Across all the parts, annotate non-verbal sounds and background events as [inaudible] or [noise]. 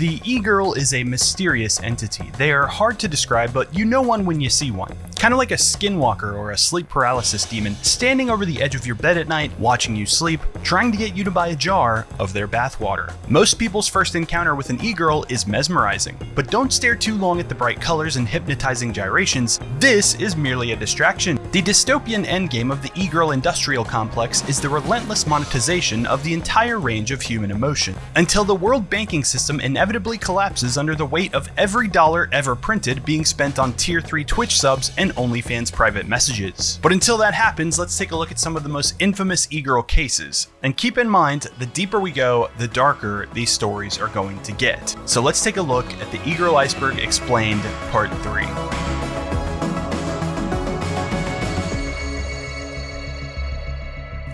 The e-girl is a mysterious entity. They are hard to describe, but you know one when you see one. Kind of like a skinwalker or a sleep paralysis demon standing over the edge of your bed at night, watching you sleep, trying to get you to buy a jar of their bathwater. Most people's first encounter with an e-girl is mesmerizing, but don't stare too long at the bright colors and hypnotizing gyrations. This is merely a distraction. The dystopian endgame of the e-girl industrial complex is the relentless monetization of the entire range of human emotion, until the world banking system inevitably collapses under the weight of every dollar ever printed being spent on tier 3 Twitch subs and OnlyFans private messages. But until that happens, let's take a look at some of the most infamous e-girl cases. And keep in mind, the deeper we go, the darker these stories are going to get. So let's take a look at the e-girl iceberg explained part 3.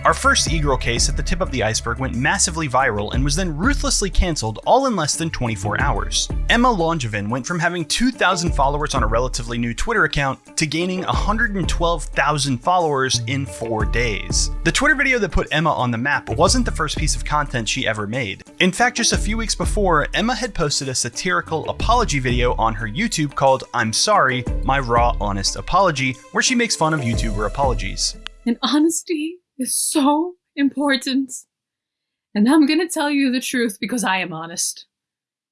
Our first e-girl case at the tip of the iceberg went massively viral and was then ruthlessly cancelled all in less than 24 hours. Emma Langevin went from having 2,000 followers on a relatively new Twitter account to gaining 112,000 followers in 4 days. The Twitter video that put Emma on the map wasn't the first piece of content she ever made. In fact, just a few weeks before, Emma had posted a satirical apology video on her YouTube called I'm Sorry, My Raw Honest Apology, where she makes fun of YouTuber apologies. And honesty is so important. And I'm gonna tell you the truth because I am honest.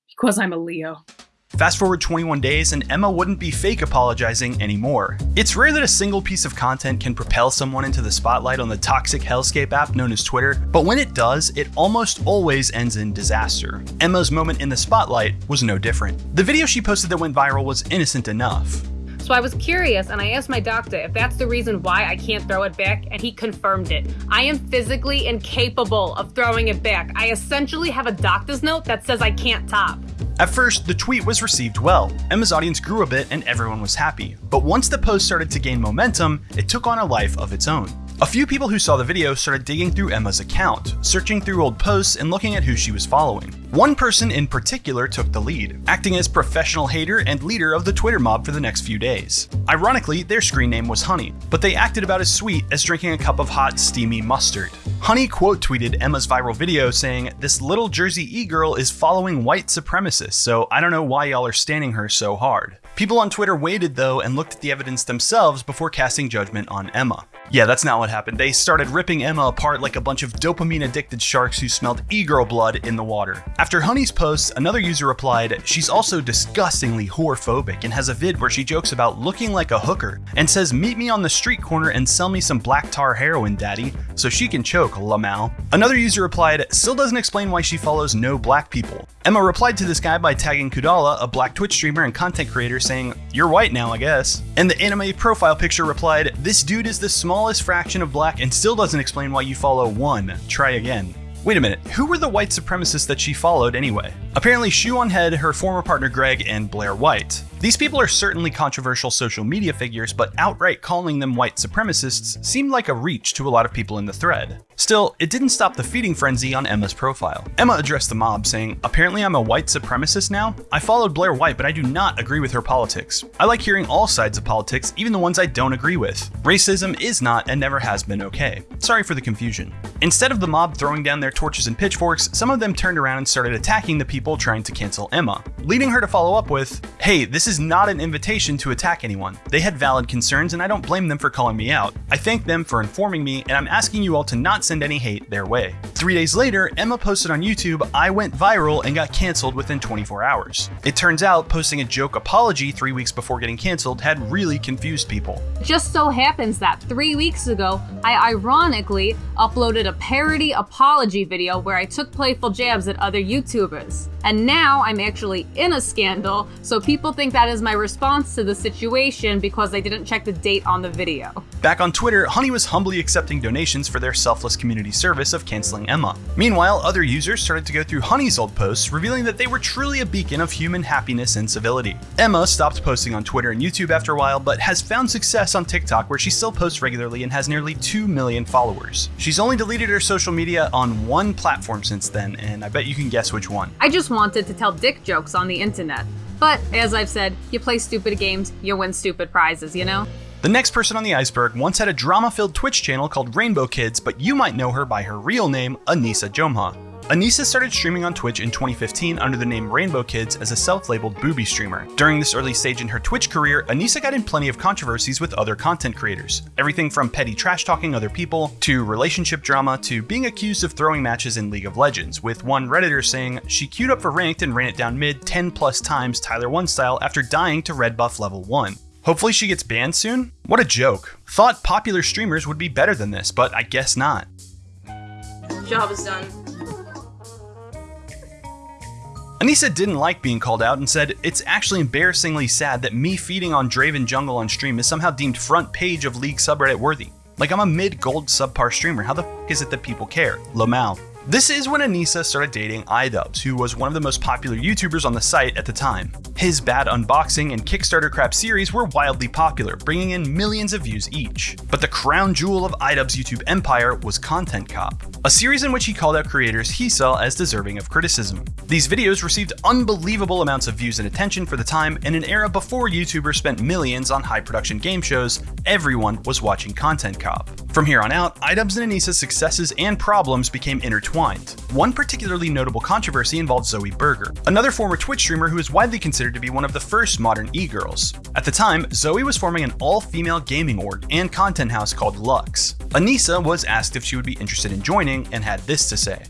Because I'm a Leo. Fast forward 21 days and Emma wouldn't be fake apologizing anymore. It's rare that a single piece of content can propel someone into the spotlight on the toxic hellscape app known as Twitter, but when it does, it almost always ends in disaster. Emma's moment in the spotlight was no different. The video she posted that went viral was innocent enough. So I was curious and I asked my doctor if that's the reason why I can't throw it back, and he confirmed it. I am physically incapable of throwing it back. I essentially have a doctor's note that says I can't top. At first, the tweet was received well. Emma's audience grew a bit and everyone was happy. But once the post started to gain momentum, it took on a life of its own. A few people who saw the video started digging through Emma's account, searching through old posts and looking at who she was following. One person in particular took the lead, acting as professional hater and leader of the Twitter mob for the next few days. Ironically, their screen name was Honey, but they acted about as sweet as drinking a cup of hot, steamy mustard. Honey quote tweeted Emma's viral video saying, This little Jersey e-girl is following white supremacists, so I don't know why y'all are standing her so hard. People on Twitter waited though and looked at the evidence themselves before casting judgment on Emma. Yeah, that's not what happened. They started ripping Emma apart like a bunch of dopamine addicted sharks who smelled e-girl blood in the water. After Honey's post, another user replied, She's also disgustingly whorephobic and has a vid where she jokes about looking like a hooker and says, Meet me on the street corner and sell me some black tar heroin, daddy, so she can choke, Lamau. Another user replied, Still doesn't explain why she follows no black people. Emma replied to this guy by tagging Kudala, a black Twitch streamer and content creator, saying, You're white now, I guess. And the anime profile picture replied, This dude is the smallest fraction of black and still doesn't explain why you follow one. Try again. Wait a minute, who were the white supremacists that she followed anyway? Apparently, Shoe on Head, her former partner Greg, and Blair White. These people are certainly controversial social media figures, but outright calling them white supremacists seemed like a reach to a lot of people in the thread. Still, it didn't stop the feeding frenzy on Emma's profile. Emma addressed the mob, saying, Apparently I'm a white supremacist now? I followed Blair White, but I do not agree with her politics. I like hearing all sides of politics, even the ones I don't agree with. Racism is not and never has been okay. Sorry for the confusion. Instead of the mob throwing down their torches and pitchforks, some of them turned around and started attacking the people trying to cancel Emma, leading her to follow up with, Hey, this is not an invitation to attack anyone. They had valid concerns and I don't blame them for calling me out. I thank them for informing me and I'm asking you all to not send any hate their way. Three days later, Emma posted on YouTube, I went viral and got canceled within 24 hours. It turns out posting a joke apology three weeks before getting canceled had really confused people. Just so happens that three weeks ago, I ironically uploaded a parody apology video where I took playful jabs at other YouTubers. And now I'm actually in a scandal, so people think that is my response to the situation because I didn't check the date on the video. Back on Twitter, Honey was humbly accepting donations for their selfless community service of canceling Emma. Meanwhile, other users started to go through Honey's old posts, revealing that they were truly a beacon of human happiness and civility. Emma stopped posting on Twitter and YouTube after a while, but has found success on TikTok where she still posts regularly and has nearly 2 million followers. She's only deleted her social media on one platform since then, and I bet you can guess which one. I just wanted to tell dick jokes on the internet. But, as I've said, you play stupid games, you win stupid prizes, you know? The next person on the iceberg once had a drama filled Twitch channel called Rainbow Kids, but you might know her by her real name, Anissa Jomha. Anissa started streaming on Twitch in 2015 under the name Rainbow Kids as a self-labeled booby streamer. During this early stage in her Twitch career, Anissa got in plenty of controversies with other content creators. Everything from petty trash talking other people, to relationship drama, to being accused of throwing matches in League of Legends, with one redditor saying she queued up for ranked and ran it down mid 10 plus times Tyler 1 style after dying to red buff level 1. Hopefully she gets banned soon? What a joke. Thought popular streamers would be better than this, but I guess not. Job is done. Anissa didn't like being called out and said, It's actually embarrassingly sad that me feeding on Draven Jungle on stream is somehow deemed front page of League subreddit worthy. Like I'm a mid gold subpar streamer, how the f is it that people care? Lomal. This is when Anissa started dating iDubbbz, who was one of the most popular YouTubers on the site at the time. His bad unboxing and Kickstarter crap series were wildly popular, bringing in millions of views each. But the crown jewel of iDubbbz's YouTube empire was Content Cop, a series in which he called out creators he saw as deserving of criticism. These videos received unbelievable amounts of views and attention for the time in an era before YouTubers spent millions on high production game shows, everyone was watching Content Cop. From here on out, iDubbbz and Anissa's successes and problems became intertwined. One particularly notable controversy involved Zoe Burgher, another former Twitch streamer who is widely considered to be one of the first modern e-girls. At the time, Zoe was forming an all-female gaming org and content house called Lux. Anissa was asked if she would be interested in joining and had this to say.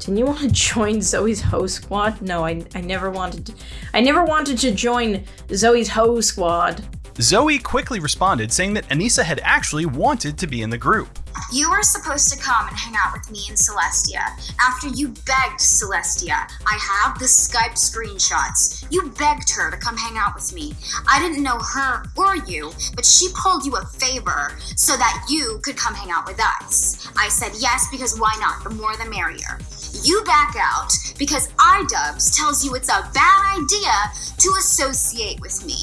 Didn't you want to [laughs] join Zoe's Ho Squad? No, I, I never wanted to. I never wanted to join Zoe's Ho Squad. Zoe quickly responded, saying that Anissa had actually wanted to be in the group. You were supposed to come and hang out with me and Celestia after you begged Celestia. I have the Skype screenshots. You begged her to come hang out with me. I didn't know her or you, but she pulled you a favor so that you could come hang out with us. I said yes because why not? The more the merrier. You back out because iDubbbz tells you it's a bad idea to associate with me.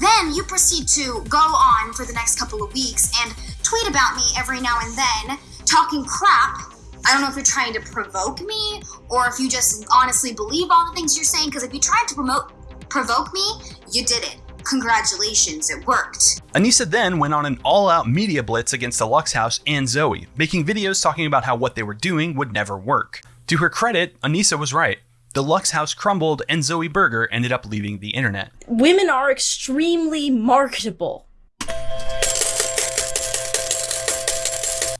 Then you proceed to go on for the next couple of weeks and tweet about me every now and then, talking crap. I don't know if you're trying to provoke me or if you just honestly believe all the things you're saying. Because if you tried to promote provoke me, you did it. Congratulations, it worked. Anissa then went on an all-out media blitz against the Lux House and Zoe, making videos talking about how what they were doing would never work. To her credit, Anissa was right. The Lux House crumbled and Zoe Burgher ended up leaving the internet. Women are extremely marketable.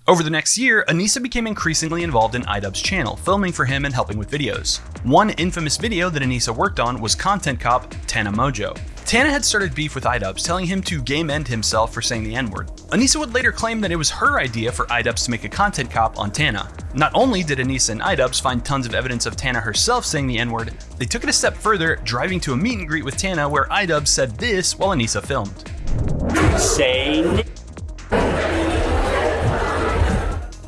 Over the next year, Anissa became increasingly involved in iDubbbz's channel, filming for him and helping with videos. One infamous video that Anissa worked on was Content Cop Tana Mongeau. Tana had started beef with iDubbbz, telling him to game end himself for saying the N-word. Anissa would later claim that it was her idea for iDubbbz to make a content cop on Tana. Not only did Anissa and iDubbbz find tons of evidence of Tana herself saying the N-word, they took it a step further, driving to a meet and greet with Tana where iDubbbz said this while Anissa filmed. Say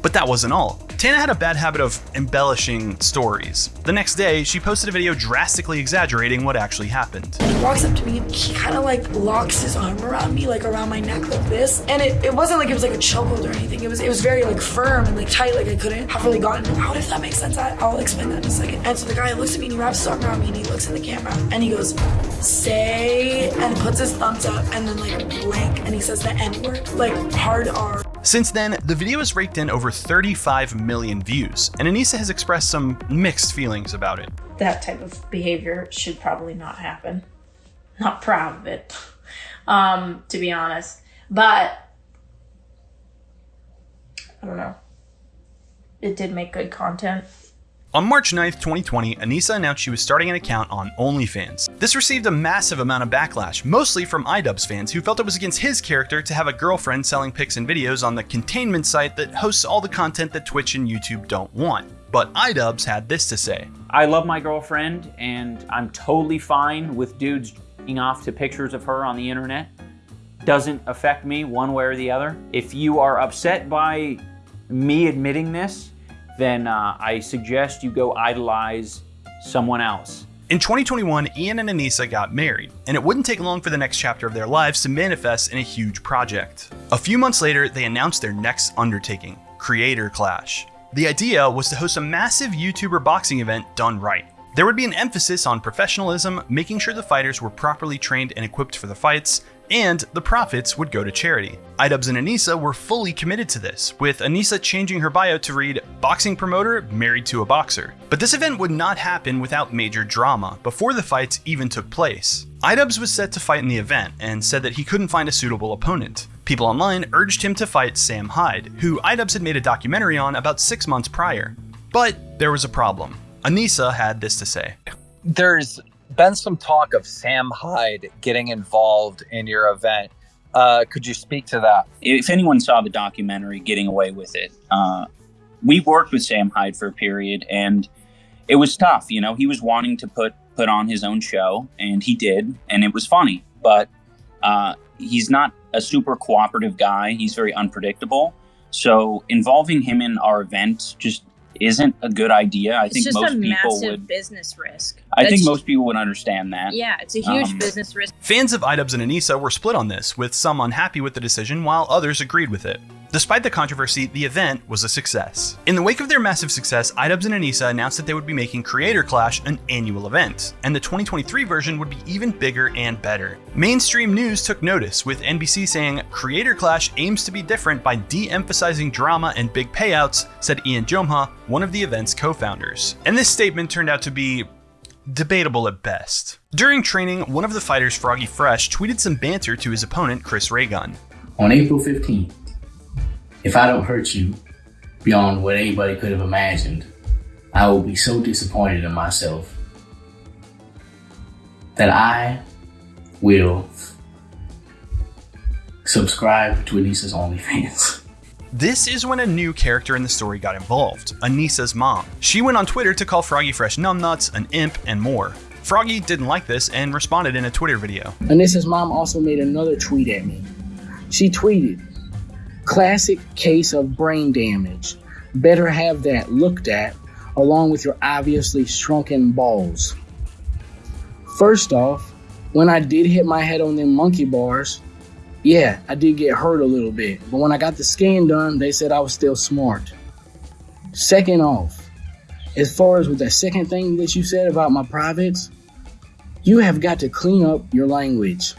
But that wasn't all. Tana had a bad habit of embellishing stories. The next day, she posted a video drastically exaggerating what actually happened. He walks up to me and he kind of like locks his arm around me, like around my neck like this. And it, it wasn't like it was like a chokehold or anything. It was it was very like firm and like tight, like I couldn't have really gotten out if that makes sense. I, I'll explain that in a second. And so the guy looks at me and he wraps his arm around me and he looks in the camera and he goes, say, and puts his thumbs up and then like blank and he says the N word, like hard R. Since then, the video has raked in over 35 million views, and Anissa has expressed some mixed feelings about it. That type of behavior should probably not happen. Not proud of it, um, to be honest. But I don't know. It did make good content. On March 9th, 2020, Anissa announced she was starting an account on OnlyFans. This received a massive amount of backlash, mostly from iDubbbz fans who felt it was against his character to have a girlfriend selling pics and videos on the containment site that hosts all the content that Twitch and YouTube don't want. But iDubbbz had this to say. I love my girlfriend and I'm totally fine with dudes off to pictures of her on the internet. Doesn't affect me one way or the other. If you are upset by me admitting this, then uh, I suggest you go idolize someone else. In 2021, Ian and Anissa got married, and it wouldn't take long for the next chapter of their lives to manifest in a huge project. A few months later, they announced their next undertaking, Creator Clash. The idea was to host a massive YouTuber boxing event done right. There would be an emphasis on professionalism, making sure the fighters were properly trained and equipped for the fights, and the profits would go to charity. Idubbbz and Anissa were fully committed to this, with Anissa changing her bio to read boxing promoter married to a boxer. But this event would not happen without major drama before the fights even took place. Idubbbz was set to fight in the event and said that he couldn't find a suitable opponent. People online urged him to fight Sam Hyde, who Idubbbz had made a documentary on about six months prior. But there was a problem. Anissa had this to say. There's been some talk of Sam Hyde getting involved in your event. Uh, could you speak to that? If anyone saw the documentary, Getting Away with It, uh, we worked with Sam Hyde for a period, and it was tough. You know, he was wanting to put put on his own show, and he did, and it was funny. But uh, he's not a super cooperative guy. He's very unpredictable. So involving him in our event just isn't a good idea. I It's think just most a people massive would. business risk. I think most people would understand that. Yeah, it's a huge Um, business risk. Fans of Idubbbz and Anissa were split on this, with some unhappy with the decision while others agreed with it. Despite the controversy, the event was a success. In the wake of their massive success, Idubbbz and Anissa announced that they would be making Creator Clash an annual event, and the 2023 version would be even bigger and better. Mainstream news took notice, with NBC saying, Creator Clash aims to be different by de-emphasizing drama and big payouts, said Ian Jomha, one of the event's co-founders. And this statement turned out to be debatable at best. During training, one of the fighters, Froggy Fresh, tweeted some banter to his opponent, Chris Raygun. on April 15th, if I don't hurt you beyond what anybody could have imagined, I will be so disappointed in myself that I will subscribe to Anissa's OnlyFans. [laughs] This is when a new character in the story got involved, Anissa's mom. She went on Twitter to call Froggy Fresh numbnuts, an imp, and more. Froggy didn't like this and responded in a Twitter video. Anissa's mom also made another tweet at me. She tweeted, Classic case of brain damage. Better have that looked at, along with your obviously shrunken balls. First off, when I did hit my head on them monkey bars, yeah, I did get hurt a little bit, but when I got the scan done, they said I was still smart. Second off, as far as with that second thing that you said about my privates, you have got to clean up your language.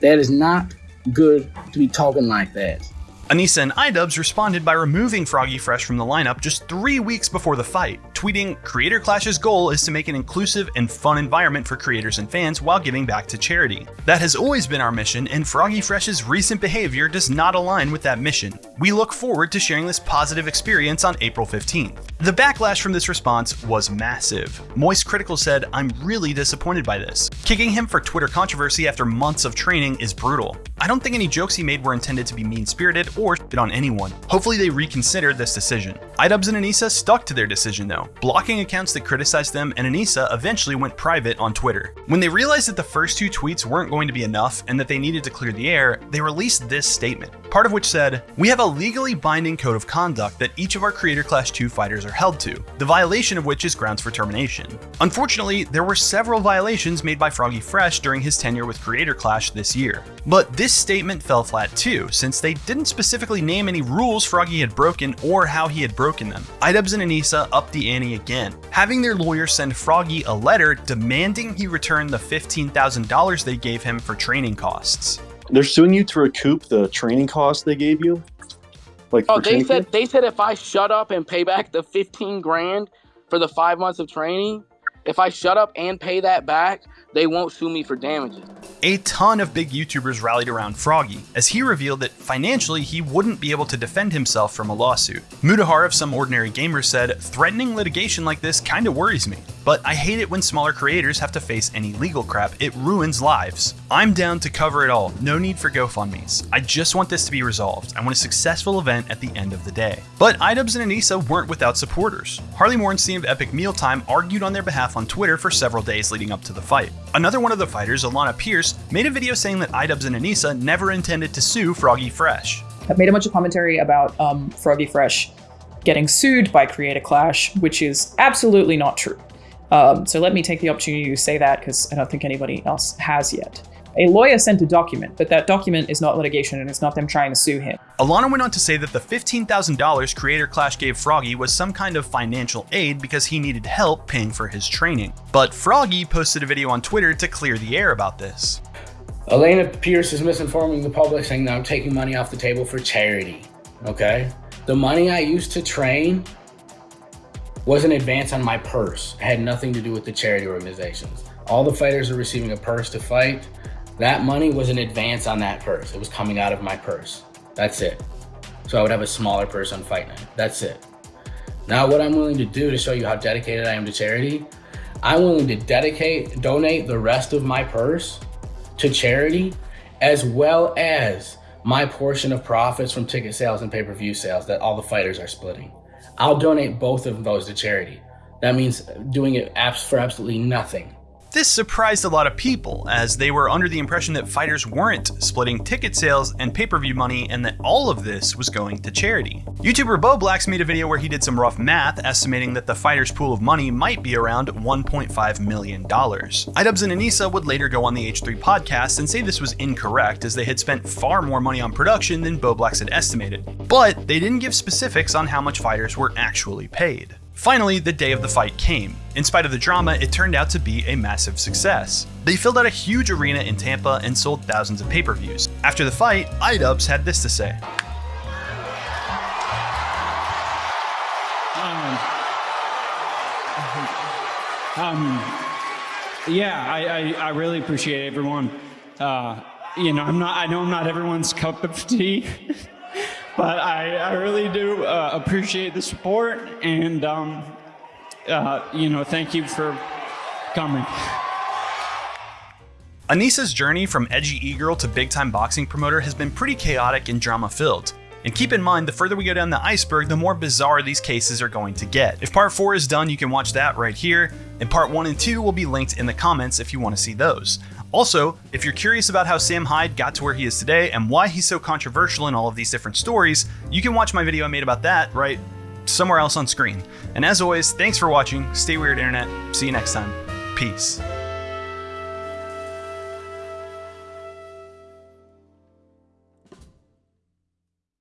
That is not good to be talking like that. Anissa and Idubbbz responded by removing Froggy Fresh from the lineup just three weeks before the fight, tweeting, Creator Clash's goal is to make an inclusive and fun environment for creators and fans while giving back to charity. That has always been our mission, and Froggy Fresh's recent behavior does not align with that mission. We look forward to sharing this positive experience on April 15th. The backlash from this response was massive. Moist Critical said, I'm really disappointed by this. Kicking him for Twitter controversy after months of training is brutal. I don't think any jokes he made were intended to be mean spirited or shit on anyone. Hopefully, they reconsider this decision. Idubbbz and Anissa stuck to their decision though, blocking accounts that criticized them, and Anissa eventually went private on Twitter. When they realized that the first two tweets weren't going to be enough and that they needed to clear the air, they released this statement, part of which said, We have a legally binding code of conduct that each of our Creator Clash 2 fighters are held to, the violation of which is grounds for termination. Unfortunately, there were several violations made by Froggy Fresh during his tenure with Creator Clash this year. But this statement fell flat too, since they didn't specifically name any rules Froggy had broken or how he had broken them. Idubbbz and Anissa upped the ante again, having their lawyer send Froggy a letter demanding he return the $15,000 they gave him for training costs. They're suing you to recoup the training costs they gave you. Like Oh, they said camp? they said if I shut up and pay back the fifteen grand for the five months of training, if I shut up and pay that back, they won't sue me for damages. A ton of big YouTubers rallied around Froggy, as he revealed that financially he wouldn't be able to defend himself from a lawsuit. Mudahar of Some Ordinary Gamer said, Threatening litigation like this kinda worries me, but I hate it when smaller creators have to face any legal crap, it ruins lives. I'm down to cover it all, no need for GoFundMe's. I just want this to be resolved. I want a successful event at the end of the day. But Idubbbz and Anissa weren't without supporters. Harley Morenstein of Epic Mealtime argued on their behalf on Twitter for several days leading up to the fight. Another one of the fighters, Alanah Pearce, made a video saying that Idubbbz and Anissa never intended to sue Froggy Fresh. I've made a bunch of commentary about um, Froggy Fresh getting sued by Creator Clash, which is absolutely not true. Um, so let me take the opportunity to say that because I don't think anybody else has yet. A lawyer sent a document, but that document is not litigation and it's not them trying to sue him. Alanah went on to say that the $15,000 Creator Clash gave Froggy was some kind of financial aid because he needed help paying for his training. But Froggy posted a video on Twitter to clear the air about this. Elena Pearce is misinforming the public saying that I'm taking money off the table for charity. Okay? The money I used to train was an advance on my purse. It had nothing to do with the charity organizations. All the fighters are receiving a purse to fight. That money was an advance on that purse. It was coming out of my purse. That's it. So I would have a smaller purse on fight night. That's it. Now what I'm willing to do to show you how dedicated I am to charity, I'm willing to dedicate, donate the rest of my purse to charity, as well as my portion of profits from ticket sales and pay-per-view sales that all the fighters are splitting. I'll donate both of those to charity. That means doing it for absolutely nothing. This surprised a lot of people, as they were under the impression that fighters weren't splitting ticket sales and pay per view money, and that all of this was going to charity. YouTuber Bo Blacks made a video where he did some rough math, estimating that the fighters' pool of money might be around $1.5 million. Idubbbz and Anissa would later go on the H3 podcast and say this was incorrect, as they had spent far more money on production than Bo Blacks had estimated. But they didn't give specifics on how much fighters were actually paid. Finally, the day of the fight came. In spite of the drama, it turned out to be a massive success. They filled out a huge arena in Tampa and sold thousands of pay-per-views. After the fight, Idubbbz had this to say. Um, um, yeah, I, I, I, really appreciate everyone. Uh, you know, I'm not. I know I'm not everyone's cup of [laughs] tea. but I, I really do uh, appreciate the support and, um, uh, you know, thank you for coming. Anissa's journey from edgy e-girl to big-time boxing promoter has been pretty chaotic and drama-filled. And keep in mind, the further we go down the iceberg, the more bizarre these cases are going to get. If part 4 is done, you can watch that right here, and part 1 and 2 will be linked in the comments if you want to see those. Also, if you're curious about how Sam Hyde got to where he is today and why he's so controversial in all of these different stories, you can watch my video I made about that right somewhere else on screen. And as always, thanks for watching. Stay weird, internet. See you next time. Peace.